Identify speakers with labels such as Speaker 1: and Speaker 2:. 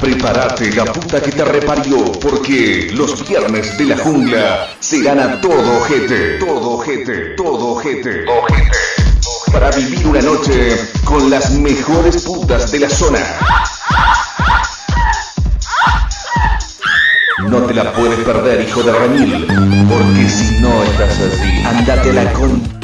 Speaker 1: Prepárate la puta que te reparió, porque los viernes de la jungla serán a todo gente, todo gente, todo gente, Para vivir una noche con las mejores putas de la zona. No te la puedes perder, hijo de Ramil, porque si no estás así, andate con...